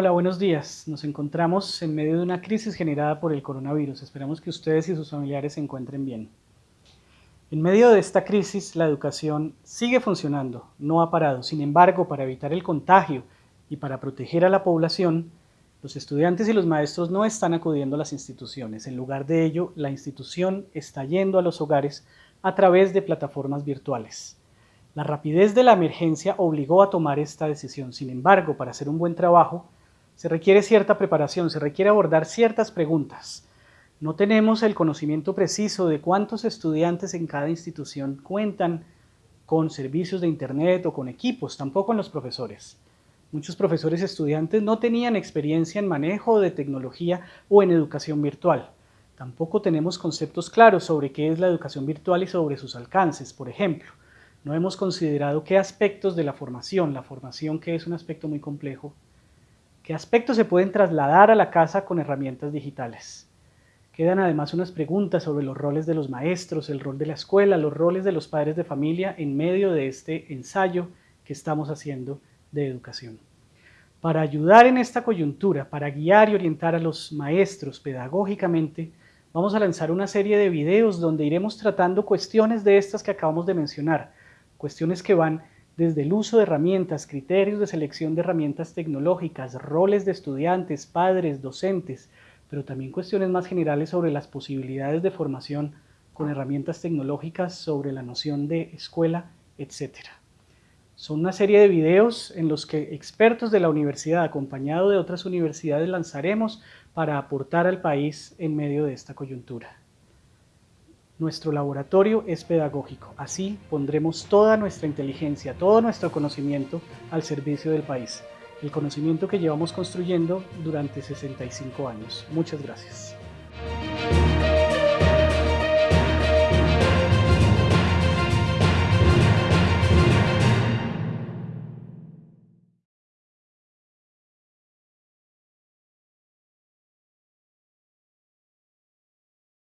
Hola, buenos días. Nos encontramos en medio de una crisis generada por el coronavirus. Esperamos que ustedes y sus familiares se encuentren bien. En medio de esta crisis, la educación sigue funcionando, no ha parado. Sin embargo, para evitar el contagio y para proteger a la población, los estudiantes y los maestros no están acudiendo a las instituciones. En lugar de ello, la institución está yendo a los hogares a través de plataformas virtuales. La rapidez de la emergencia obligó a tomar esta decisión. Sin embargo, para hacer un buen trabajo, se requiere cierta preparación, se requiere abordar ciertas preguntas. No tenemos el conocimiento preciso de cuántos estudiantes en cada institución cuentan con servicios de Internet o con equipos, tampoco en los profesores. Muchos profesores estudiantes no tenían experiencia en manejo de tecnología o en educación virtual. Tampoco tenemos conceptos claros sobre qué es la educación virtual y sobre sus alcances, por ejemplo. No hemos considerado qué aspectos de la formación, la formación que es un aspecto muy complejo, ¿Qué aspectos se pueden trasladar a la casa con herramientas digitales? Quedan además unas preguntas sobre los roles de los maestros, el rol de la escuela, los roles de los padres de familia en medio de este ensayo que estamos haciendo de educación. Para ayudar en esta coyuntura, para guiar y orientar a los maestros pedagógicamente, vamos a lanzar una serie de videos donde iremos tratando cuestiones de estas que acabamos de mencionar, cuestiones que van desde el uso de herramientas, criterios de selección de herramientas tecnológicas, roles de estudiantes, padres, docentes, pero también cuestiones más generales sobre las posibilidades de formación con herramientas tecnológicas, sobre la noción de escuela, etc. Son una serie de videos en los que expertos de la universidad, acompañado de otras universidades, lanzaremos para aportar al país en medio de esta coyuntura. Nuestro laboratorio es pedagógico, así pondremos toda nuestra inteligencia, todo nuestro conocimiento al servicio del país, el conocimiento que llevamos construyendo durante 65 años. Muchas gracias.